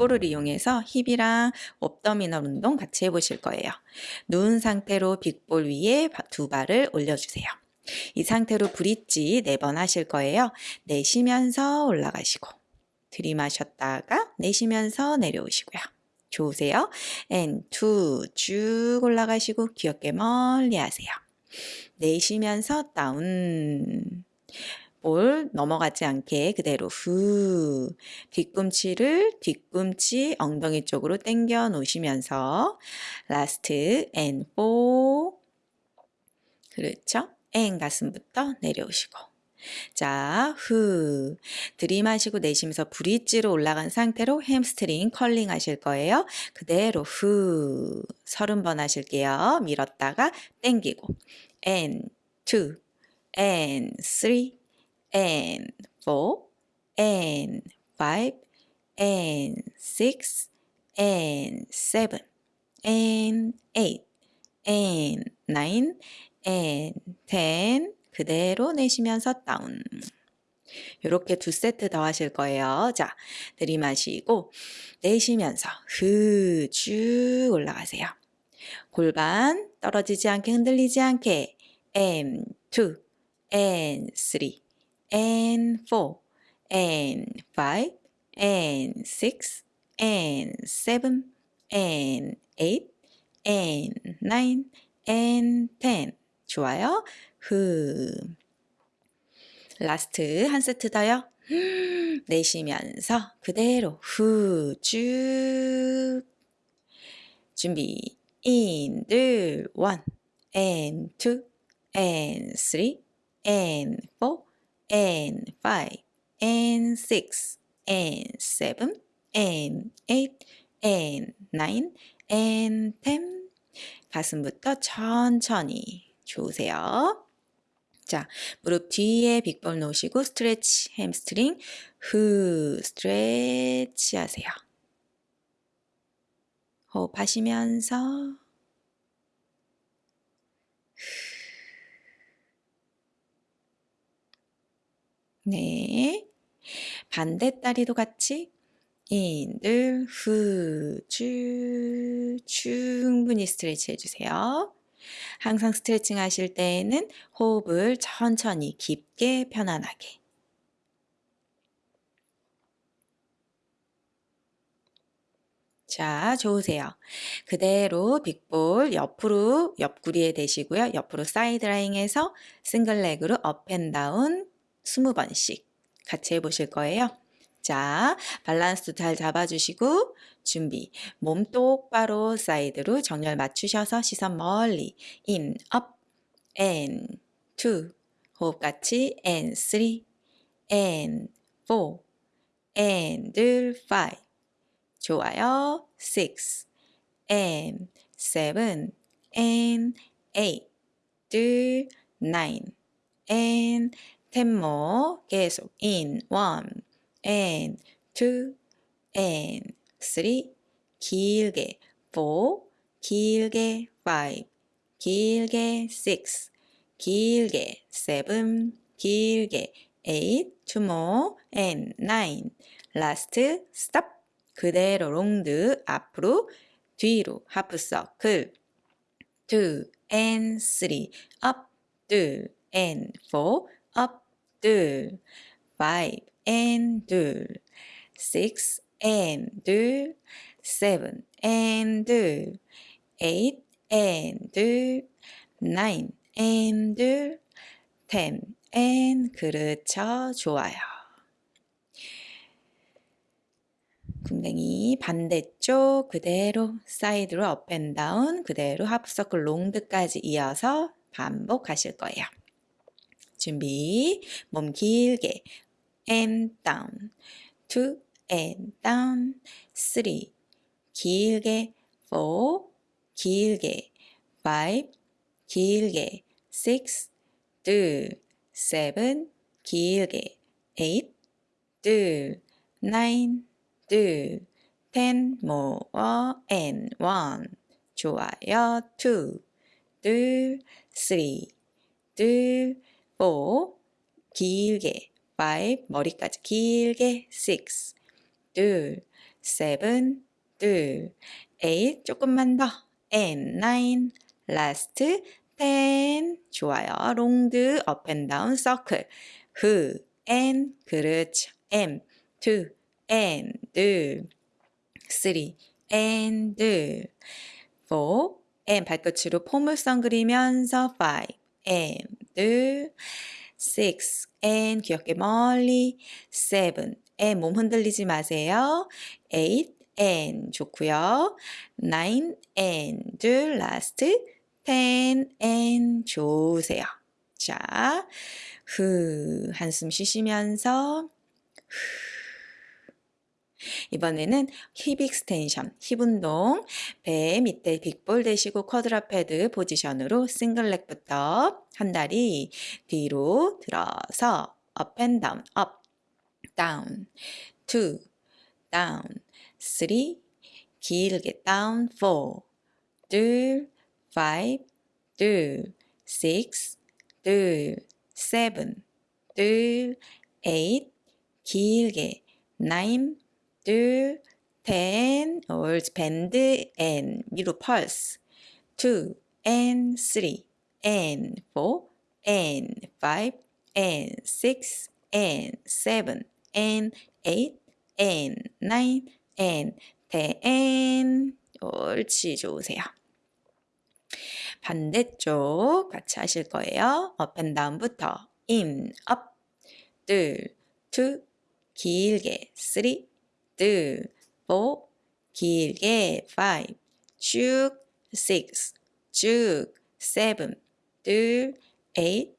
빅볼을 이용해서 힙이랑 옵더미널 운동 같이 해보실 거예요. 누운 상태로 빅볼 위에 두 발을 올려주세요. 이 상태로 브릿지 4번 하실 거예요. 내쉬면서 올라가시고 들이마셨다가 내쉬면서 내려오시고요. 좋으세요? and 쭉 올라가시고 귀엽게 멀리 하세요. 내쉬면서 다운 볼 넘어가지 않게 그대로 후 뒤꿈치를 뒤꿈치 엉덩이 쪽으로 당겨 놓으시면서 last and four 그렇죠? and 가슴부터 내려오시고 자, 후. 들이마시고 내쉬면서 브릿지로 올라간 상태로 hamstring curling 하실 거예요. 그대로 후. 서른 번 하실게요. 밀었다가 and three and four and five and six and seven and eight and nine and ten 그대로 내쉬면서 다운 이렇게 두 세트 더 하실 거예요. 자, 들이마시고 내쉬면서 후 쭉 올라가세요. 골반 떨어지지 않게 흔들리지 않게 and two and three and four and five and six and seven and eight and nine and ten 좋아요. 후 라스트 한 세트 더요. 내쉬면서 그대로 후 쭉 준비 in 들 one and two and three and four and five and six and seven and eight and nine and ten 가슴부터 천천히 좋으세요. 자, 무릎 뒤에 빅볼 놓으시고 스트레치 햄스트링 후 스트레치 하세요. 호흡하시면서 네. 반대 다리도 같이 인들 후쭉 충분히 스트레치 해주세요. 항상 스트레칭 하실 때에는 호흡을 천천히 깊게 편안하게 자, 좋으세요. 그대로 big ball 옆으로 옆구리에 대시고요. 옆으로 사이드 라인에서 싱글 레그로 업앤다운 20번씩 같이 해보실 거예요. 자, 밸런스도 잘 잡아주시고 준비. 몸 똑바로 사이드로 정렬 맞추셔서 시선 멀리 in, up, and, two. 호흡 같이 and three, and four, and five. 좋아요. six, and seven, and eight, 둘, nine, and more. 계속 in, one, and two, and three, 길게 four, 길게 five, 길게 six, 길게 seven, 길게 eight, two more, and nine. last, stop. 그대로 롱드 앞으로 뒤로 하프 서클 two and three up 둘 and four 둘 five and 둘 six and 둘 seven and 둘 eight and 둘 nine and 둘 ten and 그렇죠. 좋아요. 궁뎅이 반대쪽 그대로 사이드로 up and down 그대로 half circle rond de까지 이어서 반복하실 거예요. 준비 몸 길게 and down two and down three 길게 four 길게 five 길게 six 둘 seven 길게 eight 둘 nine 둘, ten more and one. 좋아요. two, 둘, three, 둘, four, 길게 five, 머리까지 길게 six, 둘, seven, 둘, eight, 조금만 더, and nine, last, ten, 좋아요. long, up and down, circle, who, and, 그렇죠. m, two, and, 둘, three, and, 둘, four, and, 발끝으로 포물선 그리면서 five, and, 둘, six, and, 귀 어깨 멀리, seven, and, 몸 흔들리지 마세요. eight, and, 좋고요. nine, and, 둘, last, ten, and, 좋으세요. 자, 후, 한숨 쉬시면서 이번에는 hip extension, 힙 운동, 배 밑에 빅볼 대시고 쿼드라 패드 포지션으로 싱글 렉부터 한 다리 뒤로 들어서 up and down, up, down, two, down, three, 길게 down, four, 둘, five, 둘, six, 둘, seven, 둘, eight, 길게 nine, 둘, ten, 옳지, bend and 미루 pulse, two and three and four and five and six and seven and eight and nine and ten, 옳지, 좋으세요. 반대쪽 같이 하실 거예요. up and down부터 in, up, 둘, two, 길게, three, 둘, four, 길게, five, 쭉, six, 쭉, seven, 둘, eight,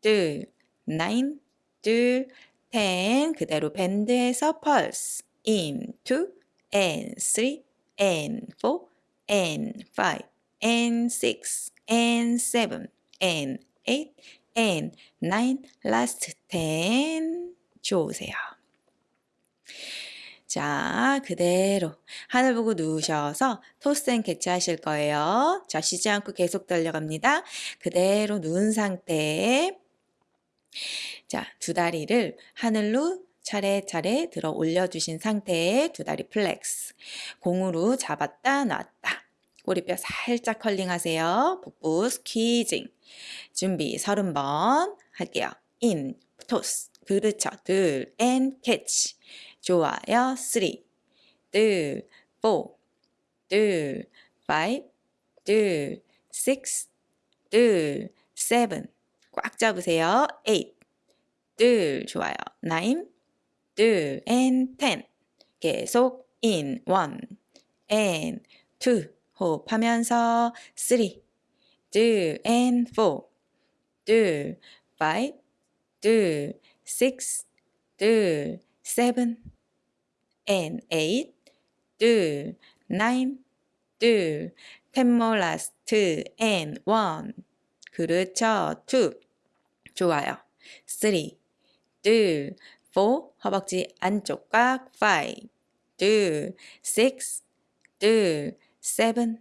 둘, nine, 둘, ten, 그대로 밴드에서 pulse, in, two, and three, and four, and five, and six, and seven, and eight, and nine, last ten. 좋으세요. 자, 그대로 하늘 보고 누우셔서 toss and catch 하실 거예요. 자, 쉬지 않고 계속 달려갑니다. 그대로 누운 상태에 자, 두 다리를 하늘로 차례차례 들어 올려주신 상태에 두 다리 flex. 공으로 잡았다 놨다. 꼬리뼈 살짝 컬링 하세요. 복부 squeezing. 준비 서른 번 할게요. and, toss. 그렇죠. 둘, and catch. 좋아요. three, 둘, four, 둘, five, 둘, 식스, 둘, seven. 꽉 잡으세요. 에잇, 둘, 좋아요. nine, 둘, and ten. 계속 인, 원, 앤, 투. 호흡하면서 쓰리, 둘, 앤 포, 둘, 파이브, 둘, six, 둘, seven, and eight, 둘, nine, 둘, ten more last, and one. 그렇죠. two. 좋아요. three, 둘, four, 허벅지 안쪽 꽉, five, 둘, six, 둘, seven,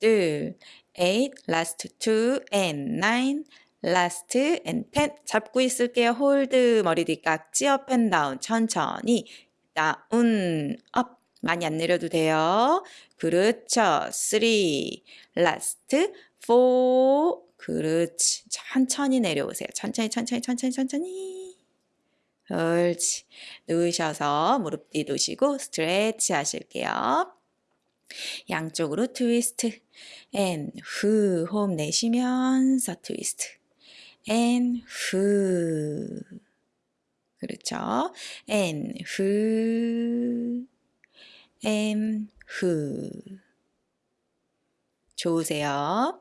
둘, eight, last two, and nine, last and ten 잡고 있을게요. 홀드 머리 뒤 깍지 up and down 천천히 다운 업 많이 안 내려도 돼요. 그렇죠. three last four 그렇지. 천천히 내려오세요. 천천히 천천히 천천히 천천히 옳지. 누우셔서 무릎 뒤 두시고 스트레치 하실게요. 양쪽으로 트위스트 앤후 호흡 내쉬면서 트위스트 and 후. 그렇죠? and 후. and 후. 좋으세요?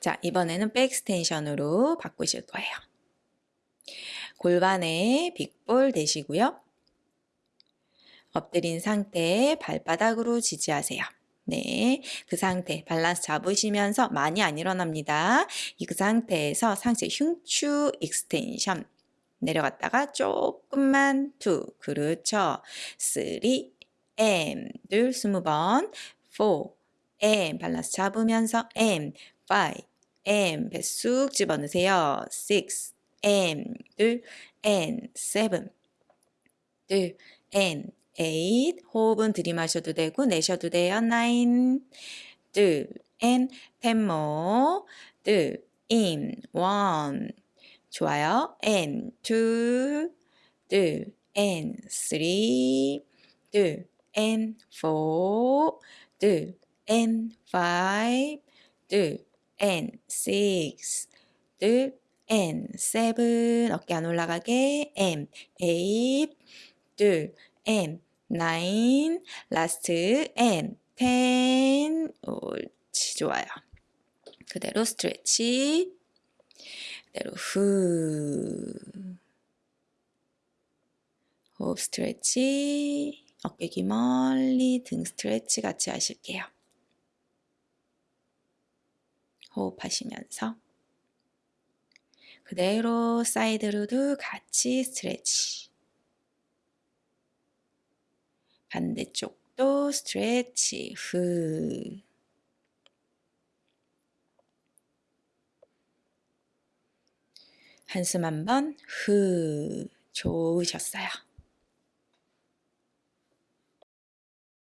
자, 이번에는 back extension으로 바꾸실 거예요. 골반에 big ball 대시고요. 엎드린 상태에 발바닥으로 지지하세요. 네, 그 상태 밸런스 잡으시면서 많이 안 일어납니다. 이 그 상태에서 상체 흉추 extension 내려갔다가 조금만 two 그렇죠. 3 M 둘 스무 번4 M 밸런스 잡으면서 M 5 M 배쑥 집어넣으세요. 6 and 둘 and 7 둘 and eight. 호흡은 들이마셔도 되고 내셔도 돼요. nine. 둘, and ten more. 둘, in, one. 좋아요. and two. 둘, and three. 둘, and four. 둘, and five. 둘, and six. 둘, and seven. 어깨 안 올라가게. and eight. 둘, and nine. last and ten. 옳지, 좋아요. 그대로 stretch. 그대로 후. 호흡 stretch. 어깨 귀 멀리 등 stretch 같이 하실게요. 호흡하시면서 그대로 side로도 같이 stretch. 반대쪽도 스트레치. 후. 한숨 한번 후. 좋으셨어요.